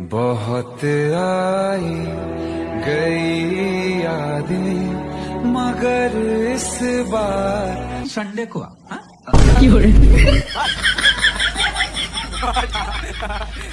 बहुत आई गई यादें मगर इस बार संडे को आ, हाँ?